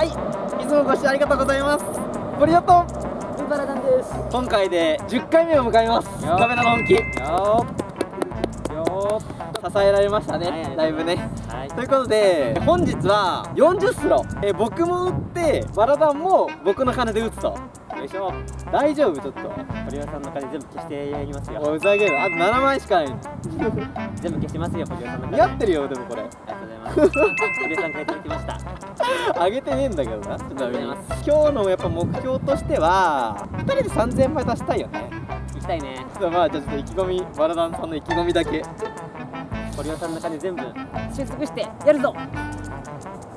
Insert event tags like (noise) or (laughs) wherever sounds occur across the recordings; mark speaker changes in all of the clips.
Speaker 1: はい。いつもご視聴ありがとうございます。ボリオと
Speaker 2: ウバラダンです。
Speaker 1: 今回で10回目を迎えます。
Speaker 2: よ
Speaker 1: カメラの本気
Speaker 2: よー。よ
Speaker 1: 支えられましたね、
Speaker 2: はい
Speaker 1: だいぶね。
Speaker 2: ーはい。
Speaker 1: ということで本日は40スロ。え僕も打ってバラダンも僕の金で打つと
Speaker 2: よいしょ。
Speaker 1: 大丈夫ちょっと。
Speaker 2: 堀尾さんの金全部消してやりますよ。
Speaker 1: おいふざける。あと7枚しかない。
Speaker 2: 全部消してますよ堀尾さんの金。
Speaker 1: 似合ってるよでもこれ。
Speaker 2: ありがとうございます。堀尾さんからいただきました。
Speaker 1: あげてねえんだけどな。ちなみに
Speaker 2: ありがと
Speaker 1: 今日のやっぱ目標としては2人で3000枚出したいよね。
Speaker 2: 行きたいね。
Speaker 1: ちょっとまあじゃあちょっと意気込みバラダンさんの意気込みだけ。
Speaker 2: 堀尾さんの金全部収束してやるぞ。(laughs)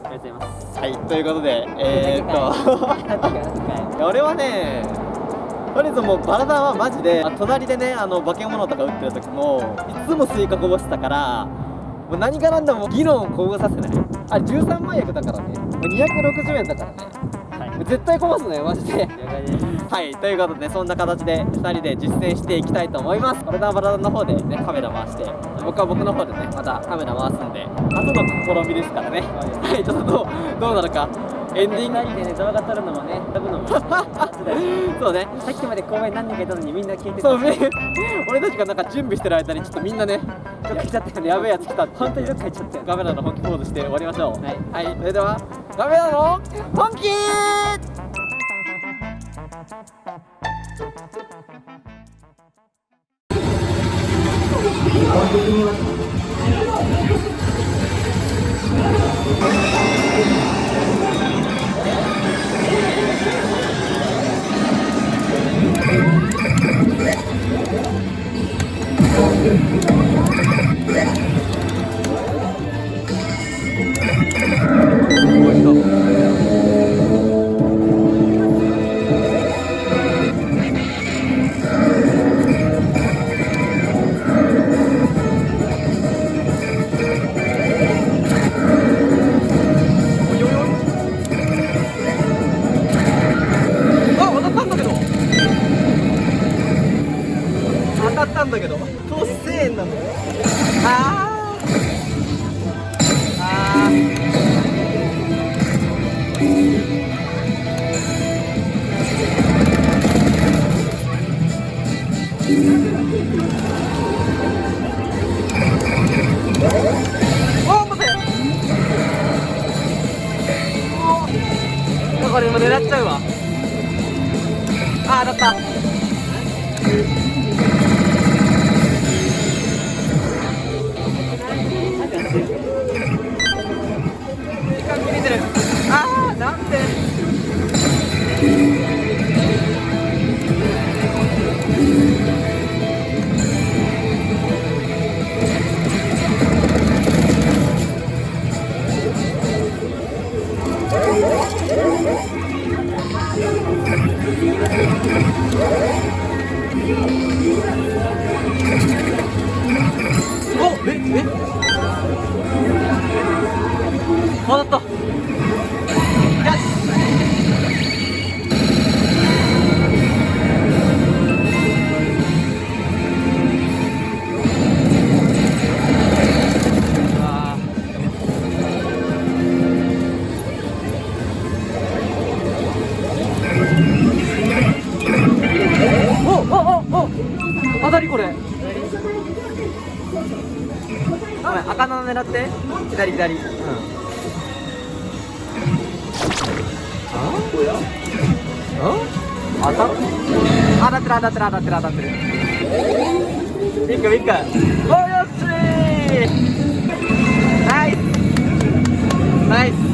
Speaker 2: ありがとうございます
Speaker 1: はいと。いうことでえー、っと俺はねとりあえずもうバラダンはマジであ隣でねあの化け物とか打ってる時もいつもスイカこぼしてたからもう何が何でも議論をこぼさせない。あ13万役だからね。もう260円だからね。
Speaker 2: はい。
Speaker 1: 絶対こぼすねマジで。はいということでそんな形で2人で実践していきたいと思います。バラダンバラダンの方でねカメラ回して僕は僕の方でねまたカメラ回すんで初の試みですからね。はい。ちょっとどうどうなるかエンディング。
Speaker 2: 2人でね動画撮るのもね撮るのも
Speaker 1: そうね。
Speaker 2: さっきまで公園何人かいたのにみんな聞いてた。
Speaker 1: そうめ (laughs) 俺たちがなんか準備してる間にちょっとみんなね
Speaker 2: どっか行っちゃったよね
Speaker 1: やべえやつ来た
Speaker 2: 本当にどっか行っちゃったよ。
Speaker 1: カメラの本気ポーズして終わりましょう。
Speaker 2: はい、
Speaker 1: はい、それではカメラの本気 当たったんだけど当1000円なんだよあー。あーこれ今狙っちゃうわ。あー当たった。ええ？当たった狙って。左左。うん。あ当たっ当たってる当たってる当たってる当たってる。ビッグビッグ。およしナイス。ナイス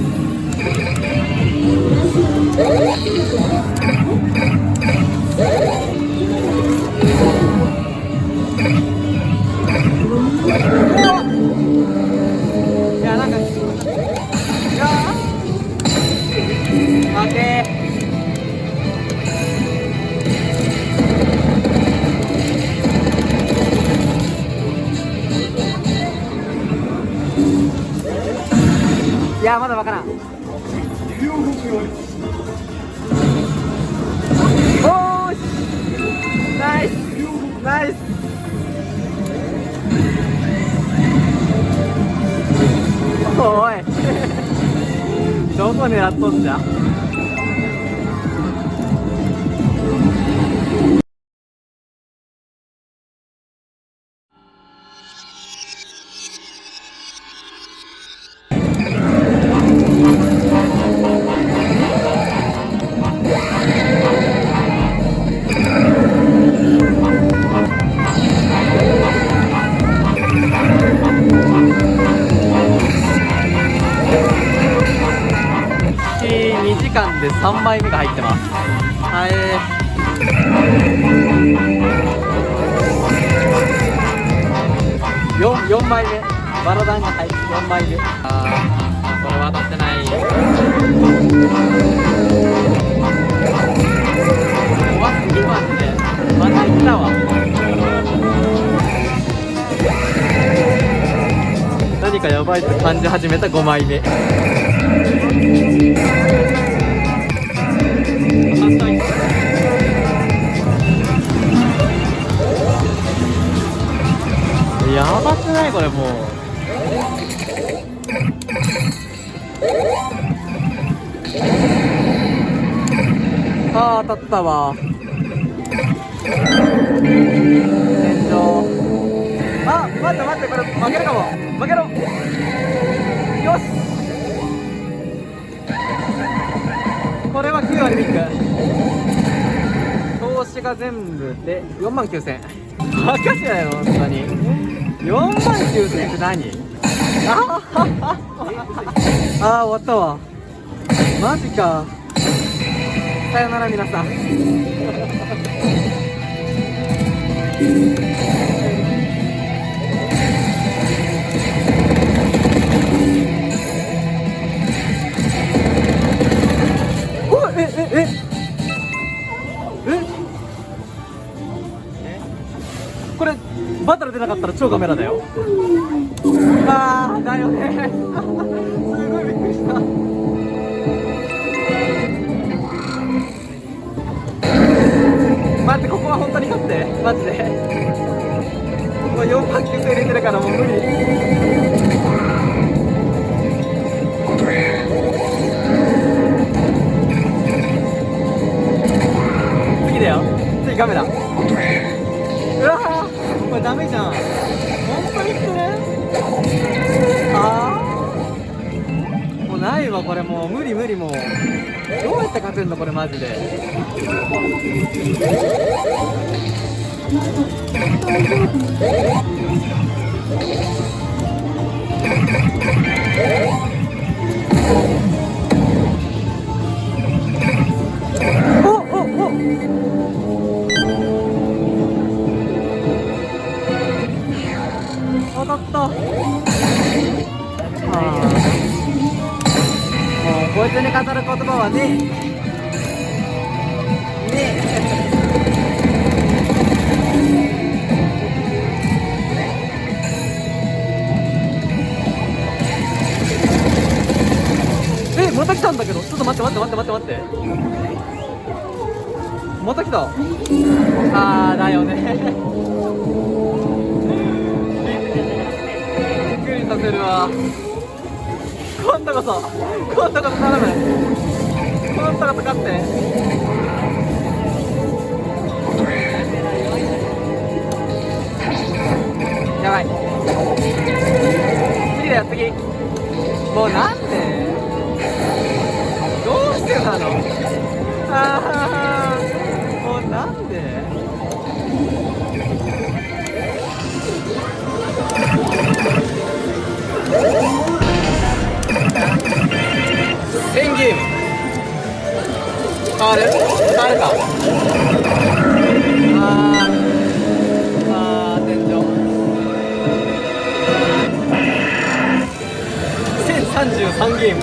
Speaker 1: いやまだわからん。おーし。ナイス。ナイス。おい。(laughs) どこ狙っとんじゃ？4 4枚目。バラダンが入って4枚目。あーこれ渡ってない。怖すぎマジでまた行ったわ。何かやばいって感じ始めた5枚目。やばくないこれもう。あー当たったわ。天井あ待って待ってこれ負けるかも。負けろ。よし。これは9割ビッグ。投資が全部で4万9000バカじゃないの本当に。4万9000って何？(laughs) あーあー終わったわ。マジか。さよなら皆さん。えええ？バトル出なかったら超カメラだよ。あーだよね。すごいびっくりした。待ってここは本当に勝って。マジで。もう4万9000入れてるからもう無理。次だよ。次カメラこれもう無理無理もうどうやって勝てんのこれマジで。おはね。ね。えまた来たんだけどちょっと待って待って待って待って待って。また来た。あーだよね。(laughs) びっくりさせるわ。今度こそ今度こそ頼む。今度こそ勝って。やばい。次だよ次。もうなんで？どうしてなの？ああもうなんで？1000ゲーム。変わる変わるかあーあー天井1033ゲーム。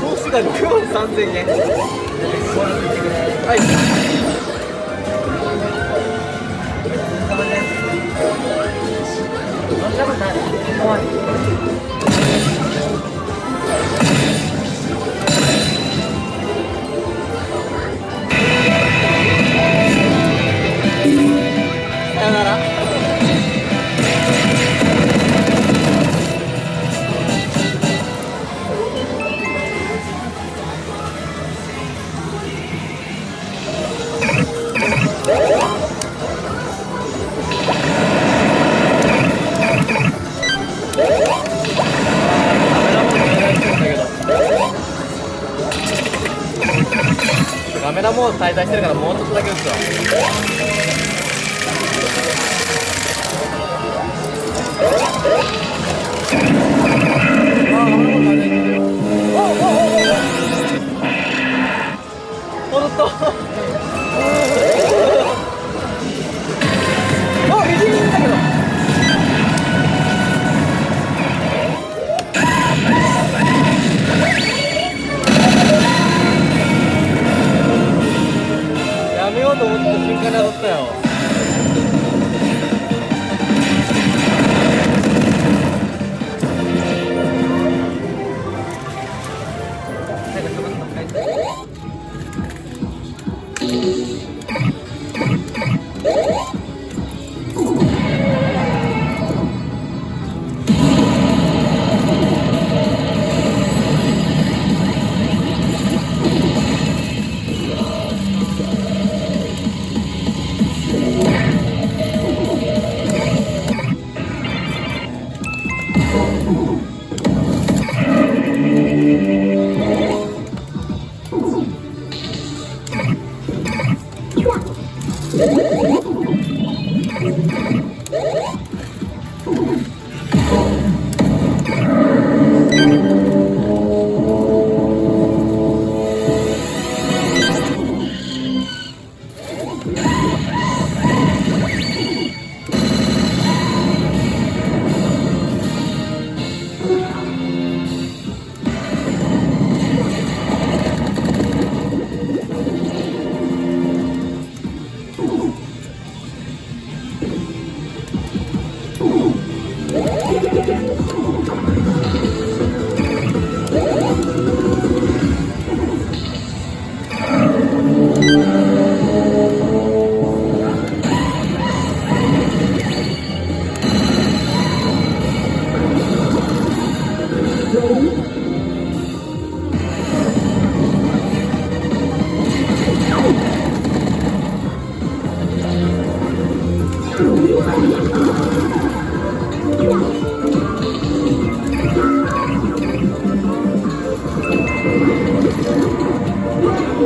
Speaker 1: 投資が6万3000円。はい。さ出してるからもうちょっとだけ打つわ。戻った。ようと思ってた瞬間に当たったよ。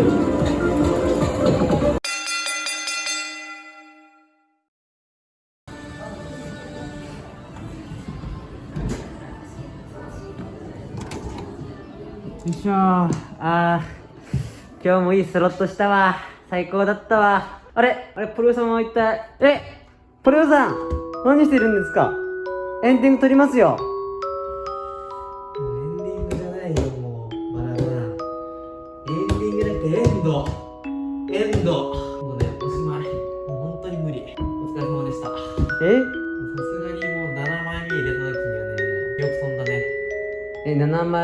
Speaker 3: よいしょ。ーあー今日もいいスロットしたわ。最高だったわ。あれあれポリオさんは一体えポリオさん何してるんですか？エンディング撮りますよ。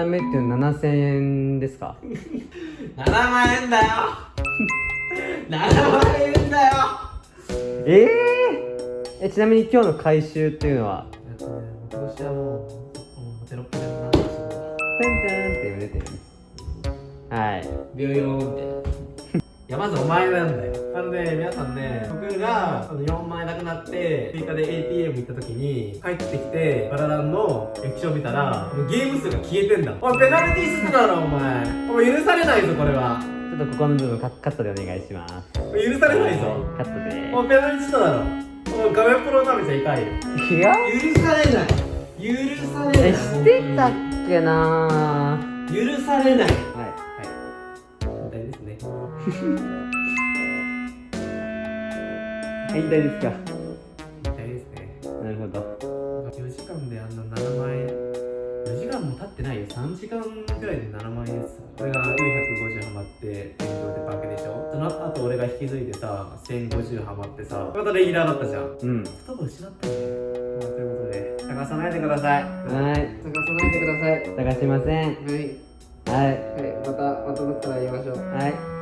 Speaker 1: 枚目
Speaker 3: っていうの7000円ですか
Speaker 1: ？7万円だよ。7万円だよ。
Speaker 3: えー、えちなみに今日の回収っていうのは？
Speaker 1: 今年はもうテロップでもし
Speaker 3: タンタンって出てる。はい。
Speaker 1: 病院を見て。いやまずお前なんだよなので皆さんね僕があの4万円なくなって追加で ATM 行った時に帰ってきてバラランの液晶見たらもうゲーム数が消えてんだ。おいペナルティーするだろお前。お前許されないぞこれは。
Speaker 3: ちょっとここの部分カカットでお願いします。
Speaker 1: 許されないぞ。
Speaker 3: カットで。
Speaker 1: お前ペナルティーしただろ。お前画面プロ舐めちゃいかんよ
Speaker 3: いや。
Speaker 1: 許されない。許されない。
Speaker 3: えしてたっけな
Speaker 1: 許されない。
Speaker 3: ーはい。
Speaker 1: はい。大ですね (laughs)
Speaker 3: はい大ですか。
Speaker 1: 大ですね。
Speaker 3: なるほど。
Speaker 1: 4時間であんな7万円。4時間も経ってないよ。3時間くらいで7万円です。俺が450ハマって天井でバケでしょ。その後俺が引き継いでさ1050ハマってさまたレギュラーだったじゃん。
Speaker 3: うん。
Speaker 1: 多分失ったんだよ、まあ、ということで探さないでください。
Speaker 3: はい。
Speaker 4: 探さないでください。
Speaker 3: 探しません。
Speaker 4: はい。
Speaker 3: はい。
Speaker 4: はい。また、またどったら言いましょう。
Speaker 3: はい